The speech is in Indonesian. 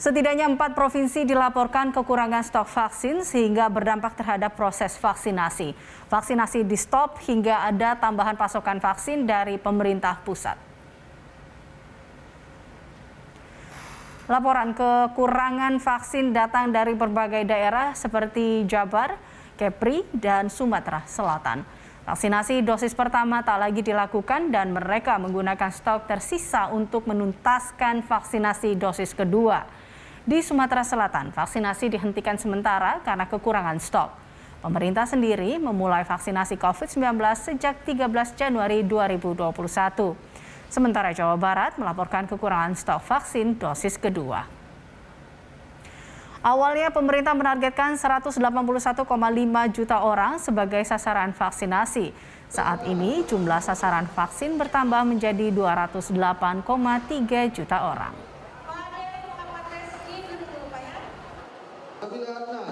Setidaknya empat provinsi dilaporkan kekurangan stok vaksin sehingga berdampak terhadap proses vaksinasi. Vaksinasi di stop hingga ada tambahan pasokan vaksin dari pemerintah pusat. Laporan kekurangan vaksin datang dari berbagai daerah seperti Jabar, Kepri, dan Sumatera Selatan. Vaksinasi dosis pertama tak lagi dilakukan dan mereka menggunakan stok tersisa untuk menuntaskan vaksinasi dosis kedua. Di Sumatera Selatan, vaksinasi dihentikan sementara karena kekurangan stok. Pemerintah sendiri memulai vaksinasi COVID-19 sejak 13 Januari 2021. Sementara Jawa Barat melaporkan kekurangan stok vaksin dosis kedua. Awalnya pemerintah menargetkan 181,5 juta orang sebagai sasaran vaksinasi. Saat ini jumlah sasaran vaksin bertambah menjadi 208,3 juta orang. sabi lahat na,